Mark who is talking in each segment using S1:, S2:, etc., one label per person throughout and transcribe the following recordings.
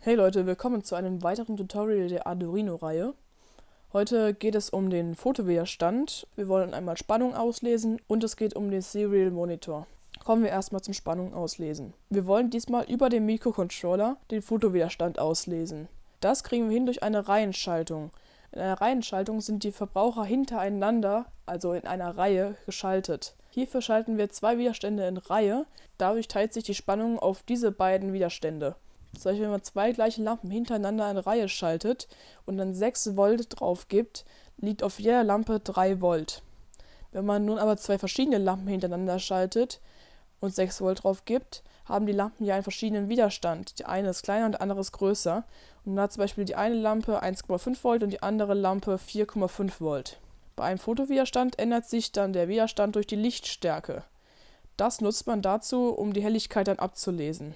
S1: Hey Leute, willkommen zu einem weiteren Tutorial der Arduino-Reihe. Heute geht es um den Fotowiderstand, wir wollen einmal Spannung auslesen und es geht um den Serial Monitor. Kommen wir erstmal zum Spannung auslesen. Wir wollen diesmal über den Mikrocontroller den Fotowiderstand auslesen. Das kriegen wir hin durch eine Reihenschaltung. In einer Reihenschaltung sind die Verbraucher hintereinander, also in einer Reihe, geschaltet. Hierfür schalten wir zwei Widerstände in Reihe, dadurch teilt sich die Spannung auf diese beiden Widerstände. Zum Beispiel, wenn man zwei gleiche Lampen hintereinander in Reihe schaltet und dann 6 Volt drauf gibt, liegt auf jeder Lampe 3 Volt. Wenn man nun aber zwei verschiedene Lampen hintereinander schaltet und 6 Volt drauf gibt, haben die Lampen ja einen verschiedenen Widerstand. Die eine ist kleiner und die andere ist größer. Und dann hat zum Beispiel die eine Lampe 1,5 Volt und die andere Lampe 4,5 Volt. Bei einem Fotowiderstand ändert sich dann der Widerstand durch die Lichtstärke. Das nutzt man dazu, um die Helligkeit dann abzulesen.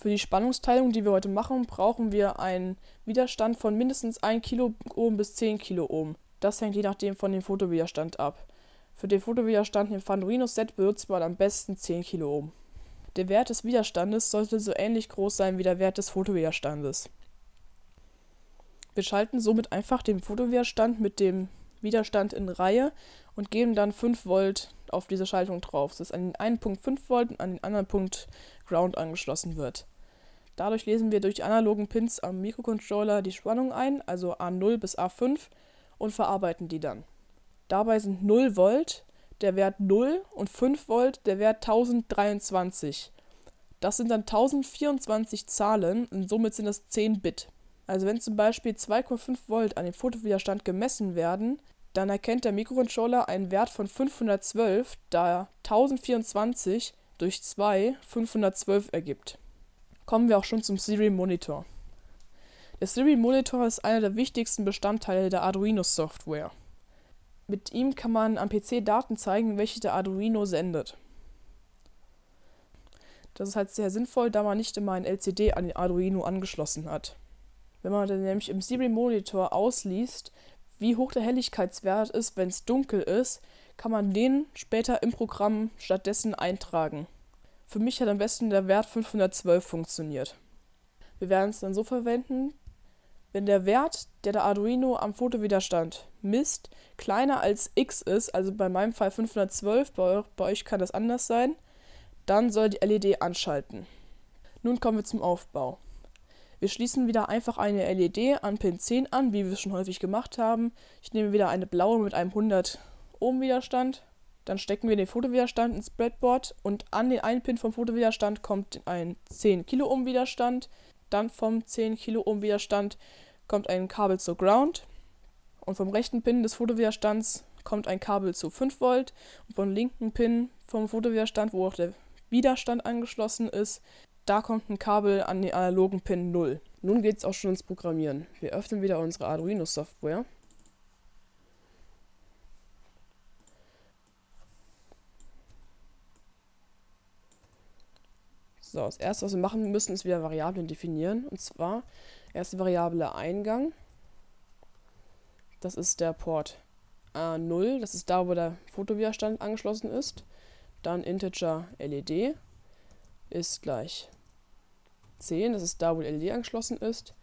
S1: Für die Spannungsteilung, die wir heute machen, brauchen wir einen Widerstand von mindestens 1 Kiloohm bis 10 Kiloohm. Das hängt je nachdem von dem Fotowiderstand ab. Für den Fotowiderstand im Fanduino-Set benutzt man am besten 10 Kiloohm. Der Wert des Widerstandes sollte so ähnlich groß sein wie der Wert des Fotowiderstandes. Wir schalten somit einfach den Fotowiderstand mit dem Widerstand in Reihe und geben dann 5 Volt auf diese Schaltung drauf, dass an den einen Punkt 5 Volt und an den anderen Punkt Ground angeschlossen wird. Dadurch lesen wir durch die analogen Pins am Mikrocontroller die Spannung ein, also A0 bis A5, und verarbeiten die dann. Dabei sind 0 Volt der Wert 0 und 5 Volt der Wert 1023. Das sind dann 1024 Zahlen und somit sind das 10 Bit. Also wenn zum Beispiel 2,5 Volt an dem Fotowiderstand gemessen werden, dann erkennt der Mikrocontroller einen Wert von 512, da 1024 durch 2 512 ergibt. Kommen wir auch schon zum Serial Monitor. Der Serial Monitor ist einer der wichtigsten Bestandteile der Arduino Software. Mit ihm kann man am PC Daten zeigen, welche der Arduino sendet. Das ist halt sehr sinnvoll, da man nicht immer ein LCD an den Arduino angeschlossen hat. Wenn man dann nämlich im Serial Monitor ausliest, wie hoch der Helligkeitswert ist, wenn es dunkel ist, kann man den später im Programm stattdessen eintragen. Für mich hat am besten der Wert 512 funktioniert. Wir werden es dann so verwenden, wenn der Wert, der der Arduino am Fotowiderstand misst, kleiner als x ist, also bei meinem Fall 512, bei, bei euch kann das anders sein, dann soll die LED anschalten. Nun kommen wir zum Aufbau. Wir schließen wieder einfach eine LED an Pin 10 an, wie wir es schon häufig gemacht haben. Ich nehme wieder eine blaue mit einem 100 Ohm Widerstand. Dann stecken wir den Fotowiderstand ins Breadboard und an den einen Pin vom Fotowiderstand kommt ein 10 Kiloohm Widerstand. Dann vom 10 Kiloohm Widerstand kommt ein Kabel zur Ground. Und vom rechten Pin des Fotowiderstands kommt ein Kabel zu 5 Volt. Und vom linken Pin vom Fotowiderstand, wo auch der Widerstand angeschlossen ist, da kommt ein Kabel an den analogen Pin 0. Nun geht es auch schon ins Programmieren. Wir öffnen wieder unsere Arduino Software. So, das erste, was wir machen müssen, ist wieder Variablen definieren. Und zwar erste Variable Eingang. Das ist der Port A0. Das ist da, wo der Fotowiderstand angeschlossen ist. Dann Integer LED ist gleich 10, das ist da, wo LED angeschlossen ist,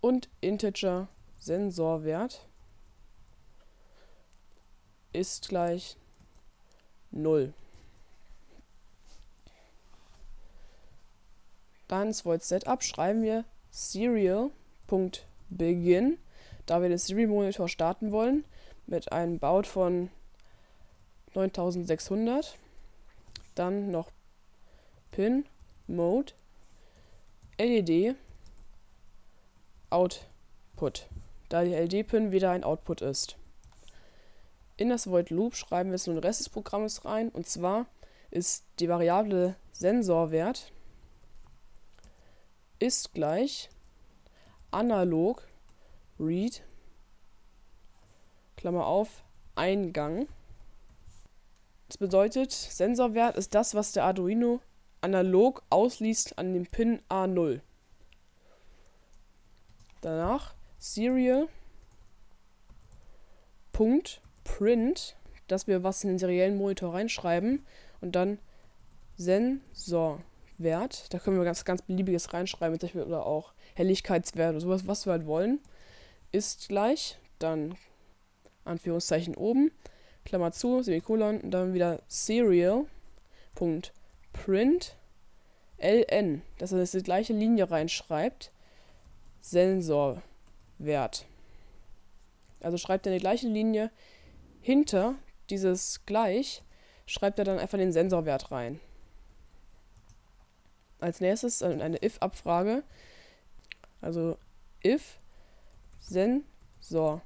S1: und Integer Sensorwert ist gleich 0. Dann ins Void Setup schreiben wir serial.begin, da wir den Serial Monitor starten wollen, mit einem Baut von 9600. Dann noch Pin Mode LED Output, da die LED-Pin wieder ein Output ist. In das Void Loop schreiben wir jetzt nun den Rest des Programmes rein und zwar ist die Variable Sensorwert ist gleich analog read Klammer auf Eingang. Das bedeutet, Sensorwert ist das, was der Arduino analog ausliest an dem Pin A0. Danach Serial.print, dass wir was in den seriellen Monitor reinschreiben und dann Sensorwert Wert. Da können wir ganz, ganz beliebiges reinschreiben, zum Beispiel, oder auch Helligkeitswert oder sowas, was wir halt wollen. Ist gleich, dann Anführungszeichen oben, Klammer zu, Semikolon, und dann wieder Serial.print ln, dass er das die gleiche Linie reinschreibt, Sensorwert. Also schreibt er die gleiche Linie hinter dieses gleich, schreibt er dann einfach den Sensorwert rein. Als nächstes eine if-Abfrage. Also if Sensorwert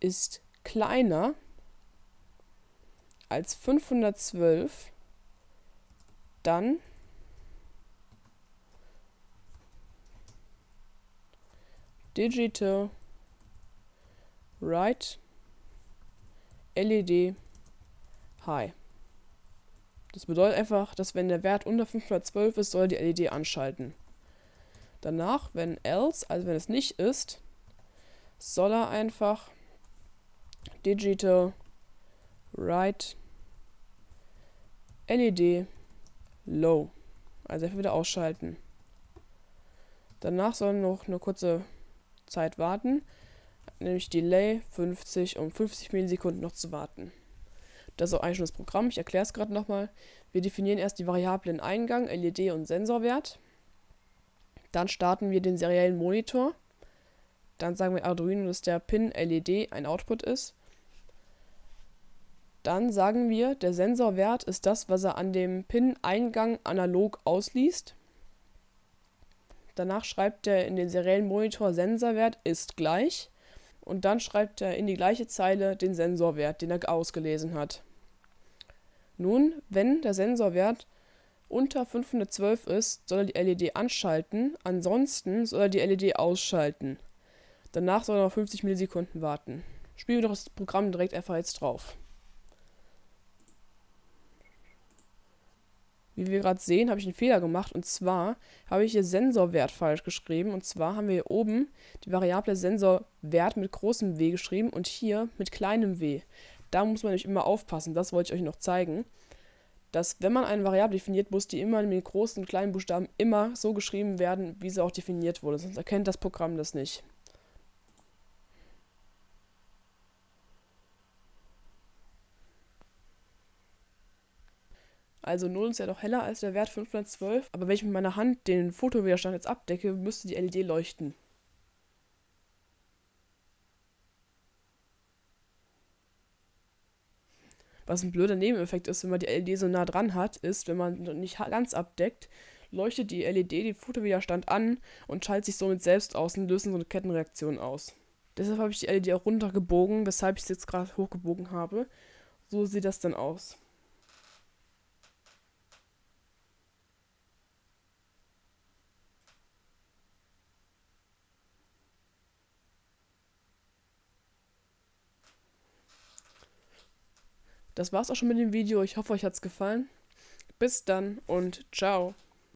S1: ist kleiner als 512, dann Digital Write LED High. Das bedeutet einfach, dass wenn der Wert unter 512 ist, soll die LED anschalten. Danach, wenn else, also wenn es nicht ist, soll er einfach Digital Write LED Low, also einfach wieder ausschalten. Danach soll noch eine kurze Zeit warten, nämlich Delay 50 um 50 Millisekunden noch zu warten. Das ist auch eigentlich schon das Programm. Ich erkläre es gerade nochmal. Wir definieren erst die Variablen Eingang, LED und Sensorwert. Dann starten wir den seriellen Monitor. Dann sagen wir Arduino, dass der Pin LED ein Output ist. Dann sagen wir, der Sensorwert ist das, was er an dem Pin-Eingang analog ausliest. Danach schreibt er in den seriellen Monitor Sensorwert ist gleich und dann schreibt er in die gleiche Zeile den Sensorwert, den er ausgelesen hat. Nun, wenn der Sensorwert unter 512 ist, soll er die LED anschalten, ansonsten soll er die LED ausschalten. Danach soll er noch 50 Millisekunden warten. Spielen wir doch das Programm direkt einfach jetzt drauf. Wie wir gerade sehen, habe ich einen Fehler gemacht und zwar habe ich hier Sensorwert falsch geschrieben und zwar haben wir hier oben die Variable Sensorwert mit großem W geschrieben und hier mit kleinem w. Da muss man nämlich immer aufpassen, das wollte ich euch noch zeigen, dass wenn man eine Variable definiert, muss die immer mit großen und kleinen Buchstaben immer so geschrieben werden, wie sie auch definiert wurde, sonst erkennt das Programm das nicht. Also 0 ist ja doch heller als der Wert 512, aber wenn ich mit meiner Hand den Fotowiderstand jetzt abdecke, müsste die LED leuchten. Was ein blöder Nebeneffekt ist, wenn man die LED so nah dran hat, ist, wenn man nicht ganz abdeckt, leuchtet die LED den Fotowiderstand an und schaltet sich somit selbst aus und löst so eine Kettenreaktion aus. Deshalb habe ich die LED auch runtergebogen, weshalb ich sie jetzt gerade hochgebogen habe. So sieht das dann aus. Das war's auch schon mit dem Video. Ich hoffe, euch hat's gefallen. Bis dann und ciao.